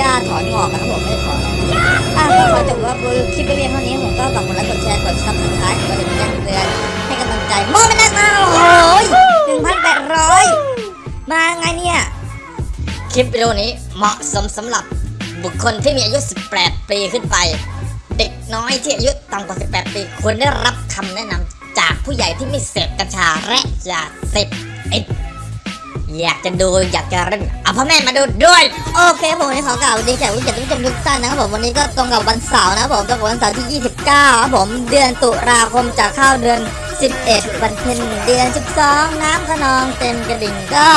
หญ้าถอนงอกนะครับผมไม่ได้ถอนนะครับอะก็ขอจบว่าคลิปไปเพียงเท่านี้ผมก็ฝากกดไลค์กดแชร์กด subscribe กดติดตามเตือนให้กำลังใจโมไม่ได้มาโอ้ยหนึ่งพันแปดร้อยมาไงเนี่ย คลิปวิดีโอนี้เหมาะสมสำหรับบุคคลที่มีอายุ 18 ปีขึ้นไป เด็กน้อยที่อายุต่ำกว่า 18 ปีควรได้รับคำแนะนำจากผู้ใหญ่ที่ไม่เสพกัญชาและยาเสพติด อยากจะดูอยากจะเล่นเอาพ่อแม่มาดูด้วย โอเคผมวันนี้ขอกล่าวดีแขกผู้เกียรติทุกท่านทุกท่านนะครับผมวันนี้ก็ตรงกับวันเสาร์นะครับผมตรงกับวันเสาร์ที่ 29ครับผมเดือนตุลาคมจะเข้าเดือน 11 วันเพ็ญเดือน 12 น้ำขนองเต็มกระดิ่งก็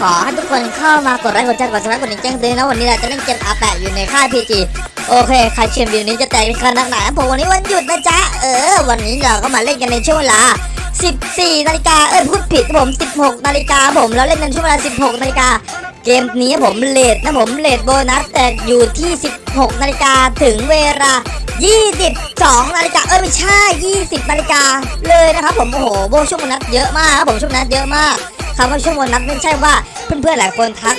ขอให้ทุกคนเข้ามากดไลค์กดแชร์กดซัครกดดิ่งแจ้งเตือนนะวันนี้เราจะเล่นเกมอาแปะอยู่ในค่ายพีจีโอเคใครเชียร์วิวนี้จะแตกขนาดไหนผมวันนี้วันหยุดนะจ๊ะเออ วันนี้เราก็มาเล่นกันในช่วงเวลา 14นาฬิกาเออพูดผิดครับผม 16นาฬิกาผมแล้วเล่นกันช่วงเวลา 16นาฬิกาเกมนี้ผม rate นะผม rate โบนัสแตกอยู่ที่ 16นาฬิกาถึงเวลา 22นาฬิกาเออไม่ใช่ 20นาฬิกาเลยนะครับผมโอ้โหโบช่วงโบนัสเยอะมากครับผมช่วงโบนัสเยอะมากคำว่าช่วงโบนัสไม่ใช่ว่าเพื่อนๆหลายคนทัก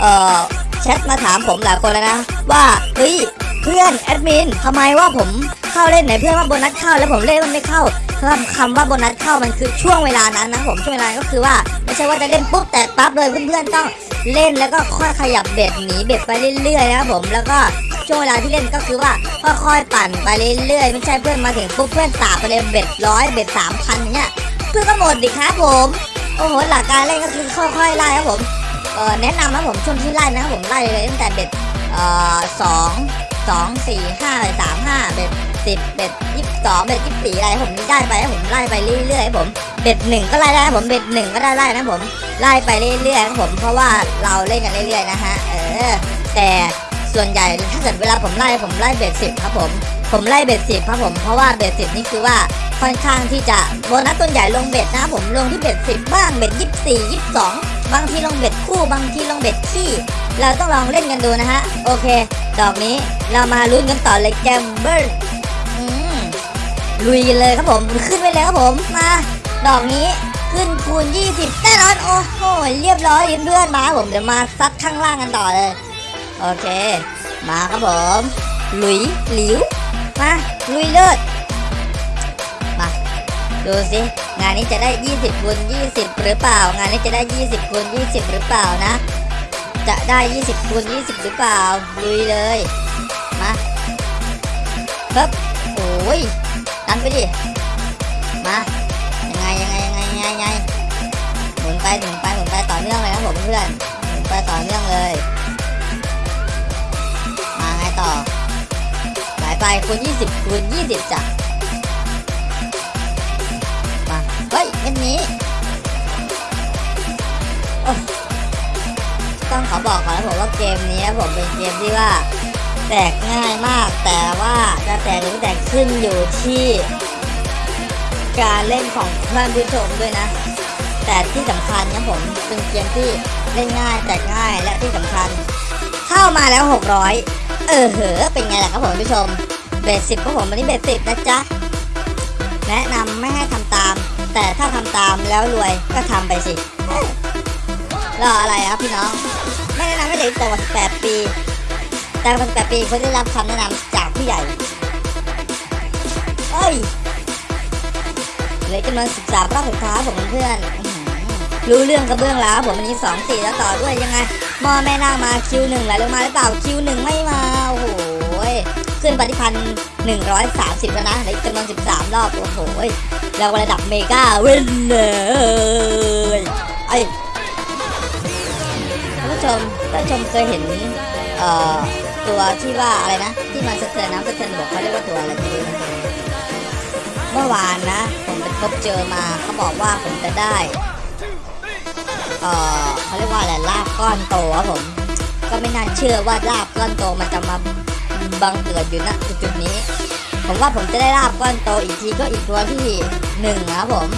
เอ่อแชทมาถามผมหลายคนแล้วนะว่าเฮ้ยเพื่อนแอดมินทำไมว่าผม เข้าเล่นไหนเพื่อนว่าโบนัสเข้าแล้วผมเล่นมันไม่เข้าคำคำว่าโบนัสเข้ามันคือช่วงเวลานั้นนะผมช่วงเวลาก็คือว่าไม่ใช่ว่าจะเล่นปุ๊บแตกปั๊บเลยเพื่อนๆต้องเล่นแล้วก็ค่อยขยับเบ็ดหนีเบ็ดไปเรื่อยๆนะครับผมแล้วก็ช่วงเวลาที่เล่นก็คือว่าค่อยๆปั่นไปเรื่อยๆไม่ใช่เพื่อนมาถึงปุ๊บเพื่อนสาบไปเลยเบ็ดร้อยเบ็ดสามพันอย่างเงี้ยเพื่อนก็หมดดิครับผมโอ้โหหลักการเล่นก็คือค่อยๆไล่ครับผมเออแนะนำนะผมช่วงที่ไล่นะครับผมไล่เลยตั้งแต่เบ็ดเอ่อสองสองสี่ห้าสามห้า bet สิบ bet ยี่สิบสอง bet ยี่สิบสี่อะไรผมได้ไปให้ผมไล่ไปเรื่อยๆผม bet หนึ่งก็ไล่ได้ผม bet หนึ่งก็ได้ไล่นะผมไล่ไปเรื่อยๆครับผมเพราะว่าเราเล่นกันเรื่อยๆนะฮะเออแต่ส่วนใหญ่ถ้าเกิดเวลาผมไล่ผมไล่ bet สิบครับผมผมไล่ bet สิบครับผมเพราะว่า bet สิบนี่คือว่าค่อนข้างที่จะโบนัสต้นใหญ่ลง bet นะผมลงที่ bet สิบบ้าง bet ยี่สิบสี่ยี่สิบสองบางทีลงเบ็ดคู่บางทีลงเบ็ดขี้เราต้องลองเล่นกันดูนะฮะโอเค ดอกนี้เรามาลุ้นกันต่อเลยแกมเบิล ลุยเลยครับผมขึ้นไปเลยครับผมมาดอกนี้ขึ้นคูณ 20แน่นอนโอ้โหเรียบร้อยเพื่อนมาผมเดี๋ยวมาซัดข้างล่างกันต่อเลย โอเค มาครับผมลุยหลิวมาลุยเลิศมาดูสิงานนี้จะได้ 20คูณ20 หรือเปล่า งานนี้จะได้ 20คูณ20 หรือเปล่านะ จะได้ 20คูณ20 หรือเปล่าลุยเลยมาปึ๊บโอ้ย นไปดิ มายังไงยังไงยังไงยังไงยังไงหมุนไปหมุนไปหมุนไปต่อเนื่องเลยนะผมเพื่อนหมุนไปต่อเนื่องเลย มาไงต่อสายไปคูณ20คูณ20จ้ะมาเฮ้ยเม็นนี้ต้องขอบอกก่อนนะผมว่าเกมนี้ผมเป็นเกมที่ว่า แตกง่ายมาก แต่ว่าจะแตกหรือแตกขึ้นอยู่ที่การเล่นของท่านผู้ชมด้วยนะ แต่ที่สำคัญนะผมเป็นเกมที่เล่นง่ายแตกง่ายและที่สำคัญ เข้ามาแล้ว 600 เออเหอเป็นไงล่ะครับผมผู้ชมเบสสิบของผมวันนี้เบสสิบนะจ๊ะแนะนำไม่ให้ทำตาม แต่ถ้าทำตามแล้วรวยก็ทำไปสิรออะไรครับพี่น้อง ไม่แนะนำให้เด็กต่ำกว่า18 ปี แต่กว่า18ปีควรได้รับคำแนะนำจากผู้ใหญ่เอ้ยเหลือจำนวน13รอบสุดท้ายผมเพื่อน รู้เรื่องกระเบื้องแล้วผมวันนี้2 4แล้วต่อด้วยยังไงมอแม่นามาคิวหนึ่งไหลลงมาหรือเปล่าคิวหนึ่งไม่มา โอ้โหขึ้นปฏิพันธ์130แล้วนะเหลือจำนวน13รอบ โอ้โหเราระดับเมกาเวนเลยไอ้ท่านผู้ชมท่านผู้ชมเคยเห็น เอ่อ ตัวที่ว่าอะไรนะ ที่มันสะเทือนน้ำสะเทือนบกเขาเรียกว่าตัวอะไรไม่รู้นะเมื่อวานนะ ผมไปพบเจอมาเขาบอกว่าผมจะได้เออเขาเรียกว่าอะไรลาบก้อนโตครับผมก็ไม่น่าเชื่อว่าลาบก้อนโตมันจะมาบังเกิดอยู่ณจุดนี้ ผมว่าผมจะได้ลาบก้อนโตอีกทีก็อีกตัวที่หนึ่งครับผม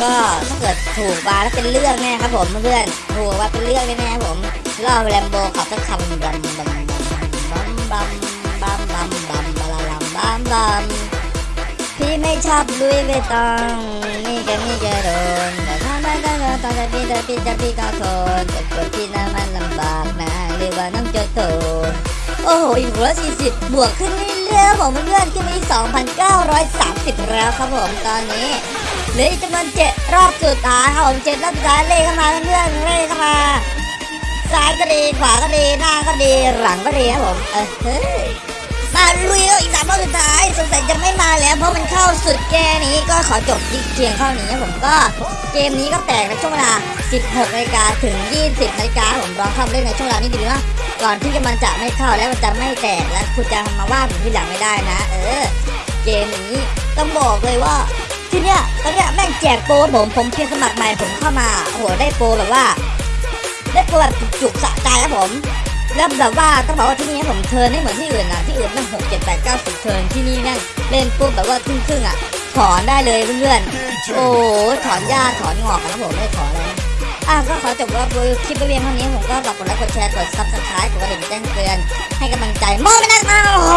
ก็ถ้าเกิดถูกมาแล้วเป็นเรื่องแน่ครับผมเพื่อนถูกว่าเป็นเรื่องแน่ๆครับผม ล่อแลมโบขับสักคำบัมบัมบัมบัมบัมบัมบัมบัมบัมบัมบัมพี่ไม่ชอบลุยเวตองนี่แกนี่แกโดนแต่ถ้าไม่ได้ก็ต้องจะพี่จะพี่จะพี่ก็ทนแต่กดพี่นั้นมันลำบากนะเลยว่าน้องโจโตโอ้โหอีกร้อยสี่สิบบวกขึ้นเรื่อยๆครับผมเพื่อนขึ้นมาที่สองพันเก้าร้อยสามสิบแล้วครับผมตอนนี้เหลืออีกจำนวนเจ็ดรอบสุดท้ายครับผมเจ็ดรอบสุดท้ายเลขเข้ามาเพื่อนเลขเข้ามาายก็ดีขวาก็ดีหน้าก็ดีหลังก็ดีครับผมเออเฮ้ยมาลุยอีกสามรอบสุดท้ายสงสัยจะไม่มาแล้ว เพราะมันเข้าสุดแก่นี้ก็ขอจบที่เพียงเท่านี้ครับผมก็เกมนี้ก็แตกในช่วงเวลา 16นาฬิกาถึง 20นาฬิกาผมลองเข้าเล่นในช่วงเวลานี้ดีนะก่อนที่จะมันจะไม่เข้าแล้วมันจะไม่แตกแล้วคุณจะมาว่าผมที่หลังไม่ได้นะ เออ เกมนี้ต้องบอกเลยว่าที่เนี้ยตอนเนี้ยแม่งแจกโปรผมผมเพียงสมัครใหม่ผมเข้ามาโอ้โหได้โปรแบบว่า ได้โปรแบบจุกสะใจครับผมแล้วแบบว่าต้องบอกว่าที่นี่ผม turn ไม่เหมือนที่อื่นนะที่อื่นนั่งหกเจ็ดแปดเก้าสิบ turn ที่นี่นั่งเล่นปุ๊บแบบว่าครึ่งครึ่งอะถอนได้เลยเพื่อนๆ โอ้ถอนหญ้าถอนงอกกันะผมไม่ได้ถอนอะไรนะอะก็ขอจบว่าคลิปไปเพียงเท่านี้ผมก็ฝากกดไลค์กดแชร์กด subscribe กดกระดิ่งแจ้งเตือน ให้กำลังใจโมไม่นักมาโอ้โห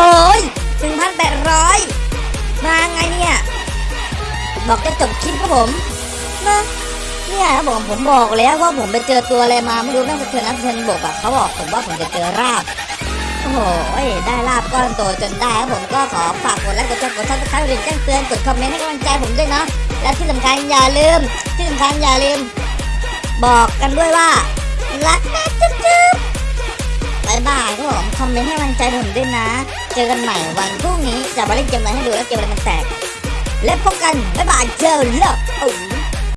หนึ่งพันแปดร้อยมาไงเนี่ย บอกจะจบคลิปครับผมนะ เนี่ยครับผมผมบอกแล้วว่าผมไปเจอตัวอะไรมาไม่รู้แม่งสะเทือนน้ำสะเทือนบกอะเขาบอกผมว่าผมจะเจอลาภโอ้โหได้ลาภก้อนโตจนได้ครับผมก็ขอฝากกดไลค์กดแชร์กด subscribe กดแจ้งเตือนกดคอมเมนต์ให้กำลังใจผมด้วยเนาะและที่สำคัญอย่าลืม ที่สำคัญอย่าลืม บอกกันด้วยว่ารักนะจุ๊บจุ๊บ bye bye ครับผมคอมเมนต์ให้กำลังใจผมด้วยนะ เจอกันใหม่วันพรุ่งนี้จะมาเล่นเกมอะไรให้ดูแล้วเกมอะไรมันแตกและพบกันบายบายเจอแล้ว